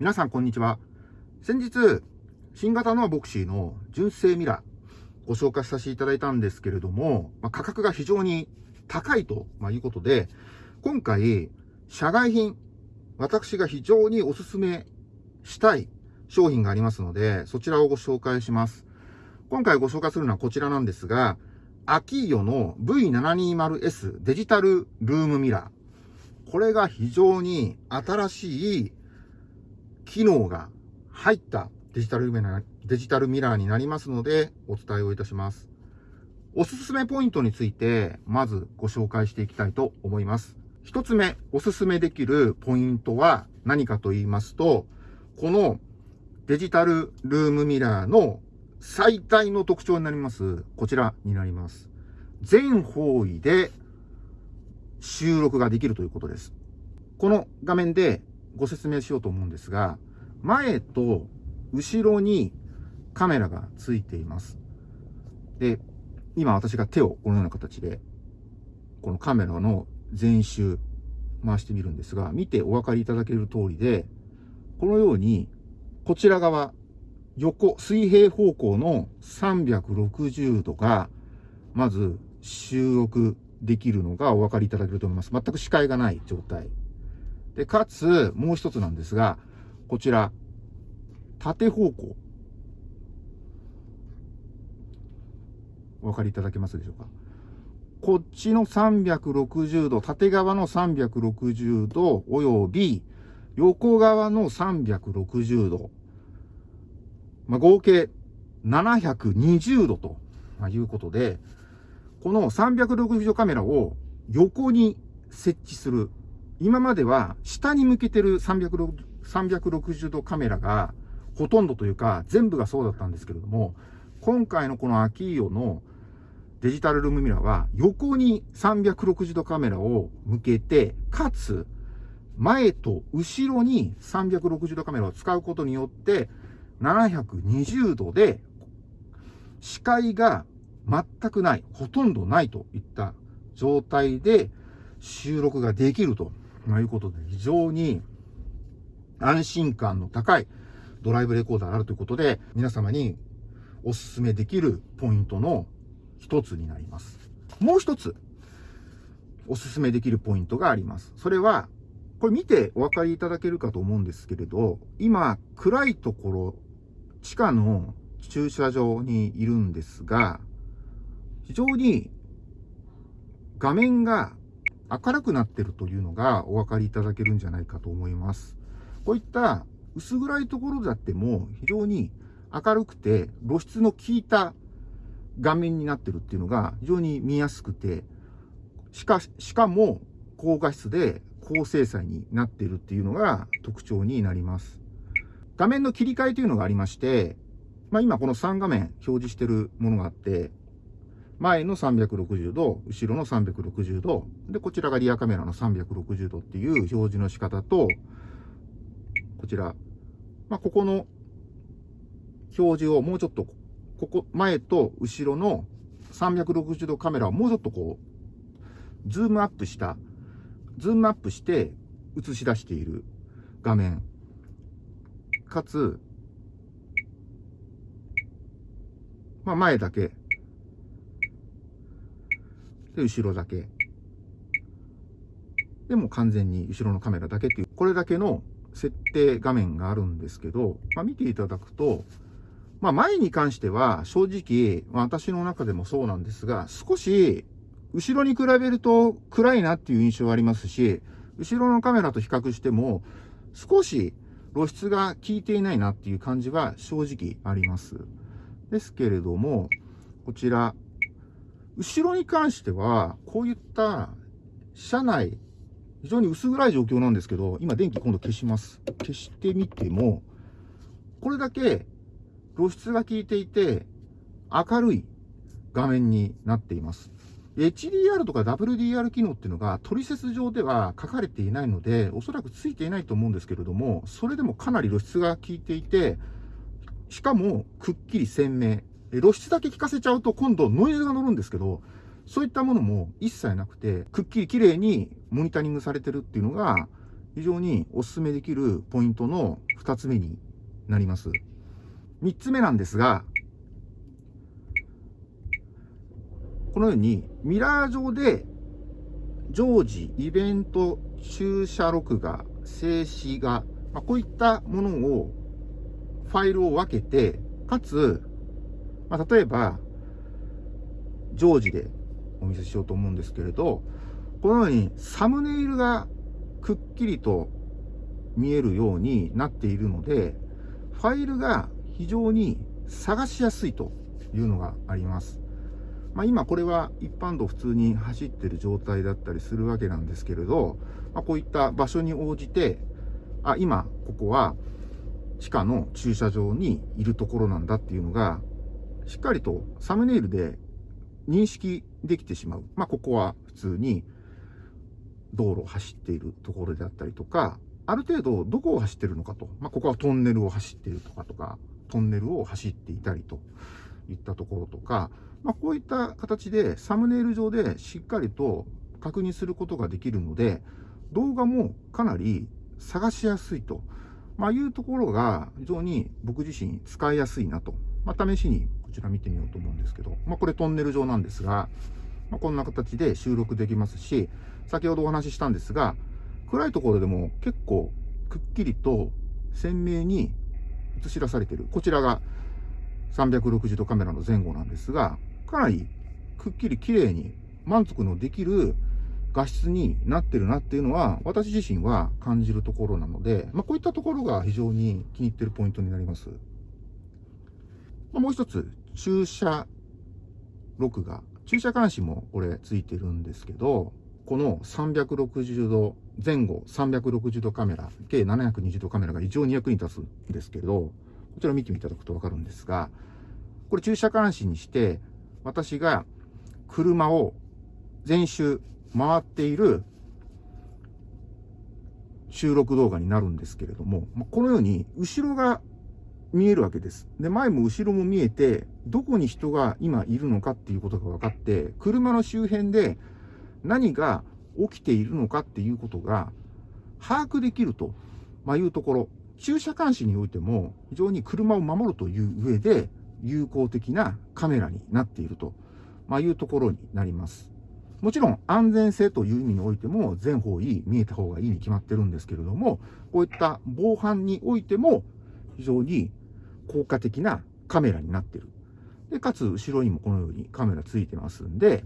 皆さんこんにちは。先日、新型のボクシーの純正ミラーご紹介させていただいたんですけれども、まあ、価格が非常に高いということで、今回、社外品、私が非常にお勧めしたい商品がありますので、そちらをご紹介します。今回ご紹介するのはこちらなんですが、アキーヨの V720S デジタルルームミラー。これが非常に新しい機能が入ったデジタルデジタルミラーになりますので、お伝えをいたします。おすすめポイントについて、まずご紹介していきたいと思います。一つ目、おすすめできるポイントは何かと言いますと、このデジタルルームミラーの最大の特徴になります、こちらになります。全方位で収録ができるということです。この画面でご説明しようと思うんですが、前と後ろにカメラがついています。で、今私が手をこのような形で、このカメラの全周回してみるんですが、見てお分かりいただける通りで、このように、こちら側、横、水平方向の360度が、まず収録できるのがお分かりいただけると思います。全く視界がない状態。で、かつ、もう一つなんですが、こちら、縦方向。お分かりいただけますでしょうか？こっちの360度、縦側の360度、および、横側の360度。まあ、合計720度ということで、この360度カメラを横に設置する今までは下に向けてる360度カメラがほとんどというか全部がそうだったんですけれども、今回のこのアキーヨのデジタルルームミラーは横に360度カメラを向けて、かつ前と後ろに360度カメラを使うことによって720度で視界が全くない、ほとんどないといった状態で収録ができると。ということで、非常に安心感の高いドライブレコーダーがあるということで、皆様にお勧めできるポイントの一つになります。もう一つ、お勧めできるポイントがあります。それは、これ見てお分かりいただけるかと思うんですけれど、今、暗いところ、地下の駐車場にいるんですが、非常に画面が明るくなってるというのがお分かりいただけるんじゃないかと思います。こういった薄暗いところであっても非常に明るくて露出の効いた画面になってるっていうのが非常に見やすくて、しかしかも高画質で高精細になってるっていうのが特徴になります。画面の切り替えというのがありまして、まあ、今この3画面表示してるものがあって、前の360度、後ろの360度、で、こちらがリアカメラの360度っていう表示の仕方と、こちら、まあ、ここの表示をもうちょっと、ここ、前と後ろの360度カメラをもうちょっとこう、ズームアップした、ズームアップして映し出している画面。かつ、まあ、前だけで、後ろだけ。でも完全に後ろのカメラだけっていう、これだけの設定画面があるんですけど、まあ、見ていただくと、まあ、前に関しては正直、ま、私の中でもそうなんですが、少し後ろに比べると暗いなっていう印象がありますし、後ろのカメラと比較しても少し露出が効いていないなっていう感じは正直あります。ですけれども、こちら、後ろに関しては、こういった車内、非常に薄暗い状況なんですけど、今電気今度消します。消してみても、これだけ露出が効いていて、明るい画面になっています。HDR とか WDR 機能っていうのが取説上では書かれていないので、おそらくついていないと思うんですけれども、それでもかなり露出が効いていて、しかもくっきり鮮明。露出だけ聞かせちゃうと今度ノイズが乗るんですけど、そういったものも一切なくて、くっきり綺麗にモニタリングされてるっていうのが、非常にお勧めできるポイントの2つ目になります。3つ目なんですが、このようにミラー上で常時、イベント、駐車録画、静止画、まあ、こういったものを、ファイルを分けて、かつ、まあ、例えば、常時でお見せしようと思うんですけれど、このようにサムネイルがくっきりと見えるようになっているので、ファイルが非常に探しやすいというのがあります。まあ、今これは一般道普通に走ってる状態だったりするわけなんですけれど、まあ、こういった場所に応じて、あ、今ここは地下の駐車場にいるところなんだっていうのが、しっかりとサムネイルで認識できてしまう。まあ、ここは普通に道路を走っているところであったりとか、ある程度どこを走ってるのかと。まあ、ここはトンネルを走っているとかとか、トンネルを走っていたりといったところとか、まあ、こういった形でサムネイル上でしっかりと確認することができるので、動画もかなり探しやすいと、まあ、いうところが非常に僕自身使いやすいなと。まあ、試しにこちら見てみようと思うんですけど、まあ、これトンネル上なんですが、まあ、こんな形で収録できますし、先ほどお話ししたんですが、暗いところでも結構くっきりと鮮明に映し出されている。こちらが360度カメラの前後なんですが、かなりくっきり綺麗に満足のできる画質になってるなっていうのは、私自身は感じるところなので、まあ、こういったところが非常に気に入ってるポイントになります。まあ、もう一つ、駐車録画。駐車監視もこれついてるんですけど、この360度、前後360度カメラ、計720度カメラが非常に役に立つんですけど、こちら見ていただくとわかるんですが、これ駐車監視にして、私が車を全周回っている収録動画になるんですけれども、このように後ろが見えるわけです。で、前も後ろも見えて、どこに人が今いるのかっていうことが分かって、車の周辺で何が起きているのかっていうことが把握できると、まいうところ、駐車監視においても非常に車を守るという上で有効的なカメラになっていると、まいうところになります。もちろん安全性という意味においても全方位見えた方がいいに決まってるんですけれども、こういった防犯においても非常に効果的なカメラになってる。で、かつ後ろにもこのようにカメラついてますんで、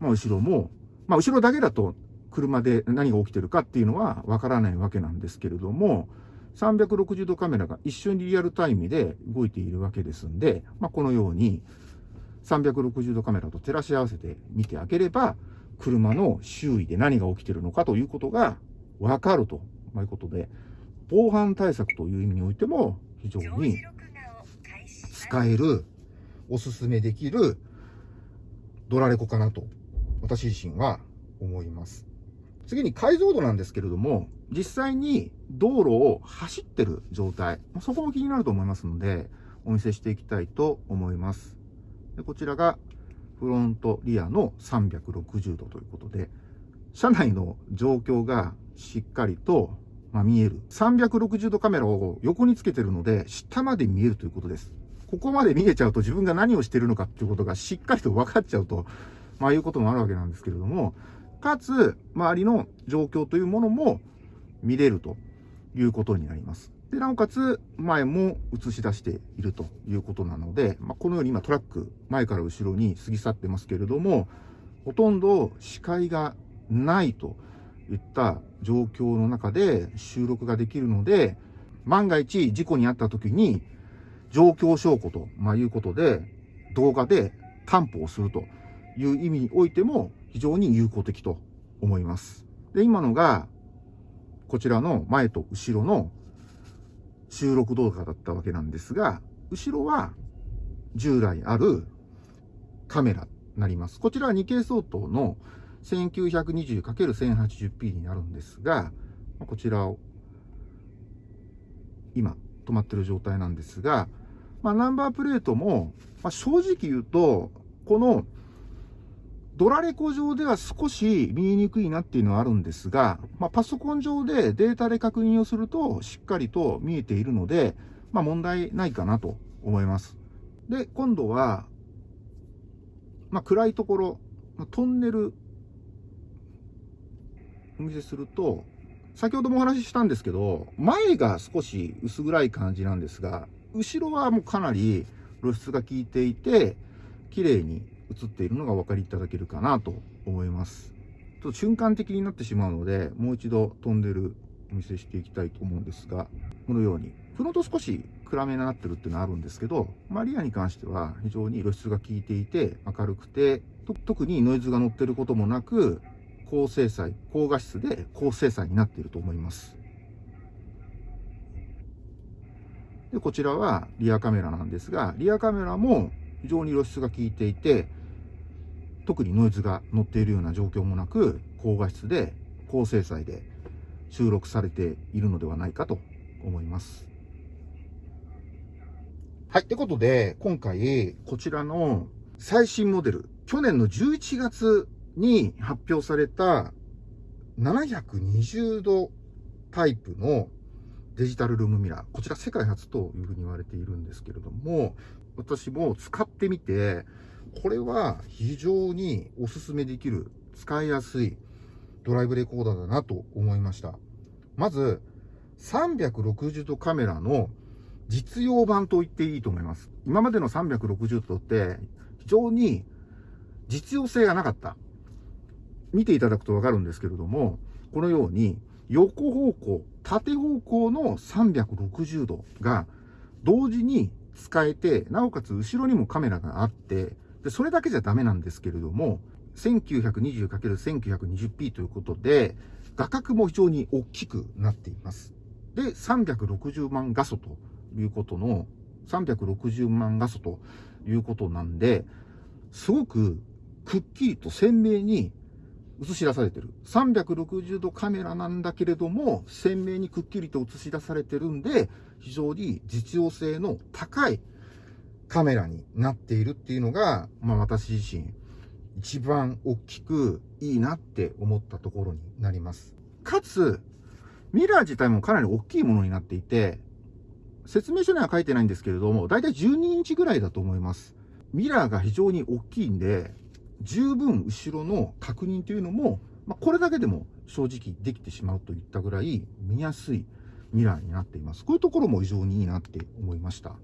まあ後ろも、まあ後ろだけだと車で何が起きてるかっていうのはわからないわけなんですけれども、360度カメラが一緒にリアルタイムで動いているわけですんで、まあ、このように360度カメラと照らし合わせて見てあげれば、車の周囲で何が起きてるのかということがわかるということで、防犯対策という意味においても非常に使える、おすすめできるドラレコかなと、私自身は思います。次に解像度なんですけれども、実際に道路を走ってる状態、そこも気になると思いますので、お見せしていきたいと思います。でこちらがフロント、リアの360度ということで、車内の状況がしっかりと、まあ、見える。360度カメラを横につけてるので、下まで見えるということです。ここまで見えちゃうと自分が何をしてるのかっていうことがしっかりと分かっちゃうと、まあいうこともあるわけなんですけれども、かつ、周りの状況というものも見れるということになります。で、なおかつ、前も映し出しているということなので、まあ、このように今トラック、前から後ろに過ぎ去ってますけれども、ほとんど視界がないといった状況の中で収録ができるので、万が一事故に遭った時に、状況証拠と、ま、いうことで、動画で担保をするという意味においても、非常に有効的と思います。で、今のが、こちらの前と後ろの収録動画だったわけなんですが、後ろは従来あるカメラになります。こちらは 2K 相当の 1920×1080p になるんですが、こちらを今止まってる状態なんですが、まあ、ナンバープレートも、まあ、正直言うと、このドラレコ上では少し見えにくいなっていうのはあるんですが、まあ、パソコン上でデータで確認をするとしっかりと見えているので、まあ、問題ないかなと思います。で、今度は、まあ、暗いところ、トンネル、お見せすると、先ほどもお話ししたんですけど、前が少し薄暗い感じなんですが、後ろはもうかなり露出が効いていて、綺麗に映っているのがお分かりいただけるかなと思います。ちょっと瞬間的になってしまうので、もう一度飛んでるお見せしていきたいと思うんですが、このように、フロント少し暗めになってるっていうのはあるんですけど、マリアに関しては非常に露出が効いていて、明るくて、特にノイズが乗ってることもなく、高精細、高画質で高精細になっていると思います。で、こちらはリアカメラなんですが、リアカメラも非常に露出が効いていて、特にノイズが乗っているような状況もなく、高画質で高精細で収録されているのではないかと思います。はい。ってことで、今回、こちらの最新モデル、去年の11月に発表された720度タイプのデジタルルームミラー。こちら世界初というふうに言われているんですけれども、私も使ってみて、これは非常におすすめできる、使いやすいドライブレコーダーだなと思いました。まず、360度カメラの実用版と言っていいと思います。今までの360度って非常に実用性がなかった。見ていただくとわかるんですけれども、このように横方向、縦方向の360度が同時に使えて、なおかつ後ろにもカメラがあって、でそれだけじゃダメなんですけれども、1920×1920p ということで、画角も非常に大きくなっています。で、360万画素ということの、360万画素ということなんで、すごくくっきりと鮮明に映し出されてる。360度カメラなんだけれども、鮮明にくっきりと映し出されてるんで、非常に実用性の高いカメラになっているっていうのが、まあ私自身、一番大きくいいなって思ったところになります。かつ、ミラー自体もかなり大きいものになっていて、説明書には書いてないんですけれども、だいたい12インチぐらいだと思います。ミラーが非常に大きいんで、十分後ろの確認というのも、まあ、これだけでも正直できてしまうといったぐらい見やすいミラーになっています。こういうところも非常にいいなって思いました。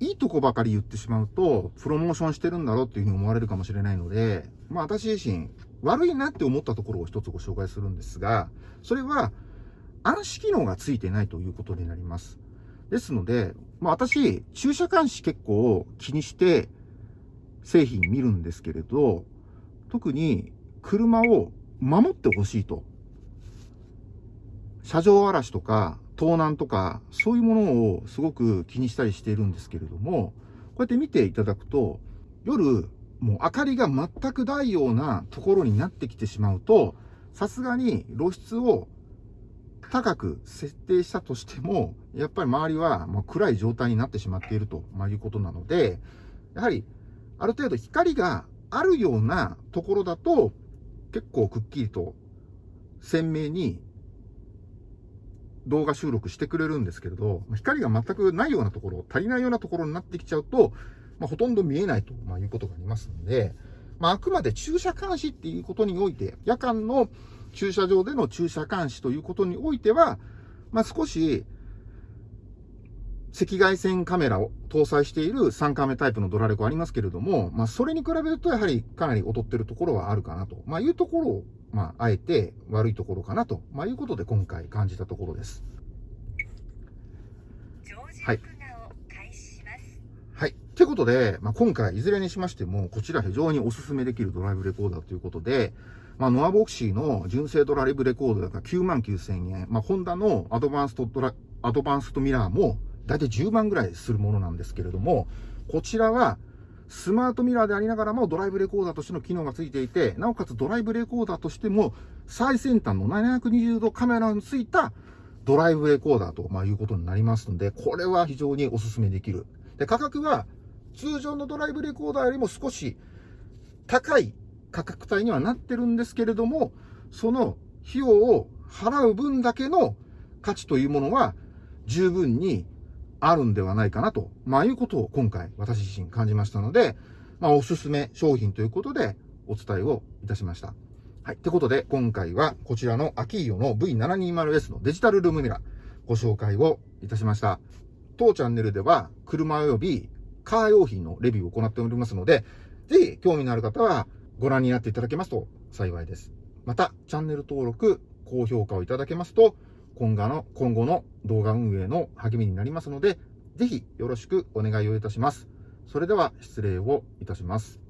いいとこばかり言ってしまうと、プロモーションしてるんだろうっていうふうに思われるかもしれないので、まあ私自身、悪いなって思ったところを一つご紹介するんですが、それは暗視機能がついてないということになります。ですので、まあ私、駐車監視結構気にして製品見るんですけれど、特に車を守ってほしいと。車上荒らしとか盗難とか、そういうものをすごく気にしたりしているんですけれども、こうやって見ていただくと、夜、もう明かりが全くないようなところになってきてしまうと、さすがに露出を高く設定したとしても、やっぱり周りはもう暗い状態になってしまっているということなので、やはりある程度光があるようなところだと、結構くっきりと鮮明に動画収録してくれるんですけれど、光が全くないようなところ、足りないようなところになってきちゃうと、まあ、ほとんど見えないと、まあ、いうことがありますので、まあ、あくまで駐車監視っていうことにおいて、夜間の駐車場での駐車監視ということにおいては、まあ、少し赤外線カメラを搭載している3カメタイプのドラレコありますけれども、まあ、それに比べるとやはりかなり劣ってるところはあるかなと、まあ、いうところを、まあ、あえて悪いところかなと、まあ、いうことで今回感じたところです。はい。はい。ということで、まあ、今回いずれにしましても、こちら非常にお勧めできるドライブレコーダーということで、まあ、ノアボクシーの純正ドライブレコーダーが9万9000円、まあ、ホンダのアドバンストドラ、アドバンストミラーも大体10万ぐらいするものなんですけれども、こちらはスマートミラーでありながらもドライブレコーダーとしての機能がついていて、なおかつドライブレコーダーとしても最先端の720度カメラについたドライブレコーダーとまいうことになりますので、これは非常にお勧めできる。で、価格は通常のドライブレコーダーよりも少し高い価格帯にはなってるんですけれども、その費用を払う分だけの価値というものは十分にあるんではないかなと、まあいうことを今回私自身感じましたので、まあおすすめ商品ということでお伝えをいたしました。はい。ってことで今回はこちらのアキーヨの V720S のデジタルルームミラーご紹介をいたしました。当チャンネルでは車及びカー用品のレビューを行っておりますので、ぜひ興味のある方はご覧になっていただけますと幸いです。また、チャンネル登録、高評価をいただけますと、今後の、今後の動画運営の励みになりますので、ぜひよろしくお願いをいたします。それでは失礼をいたします。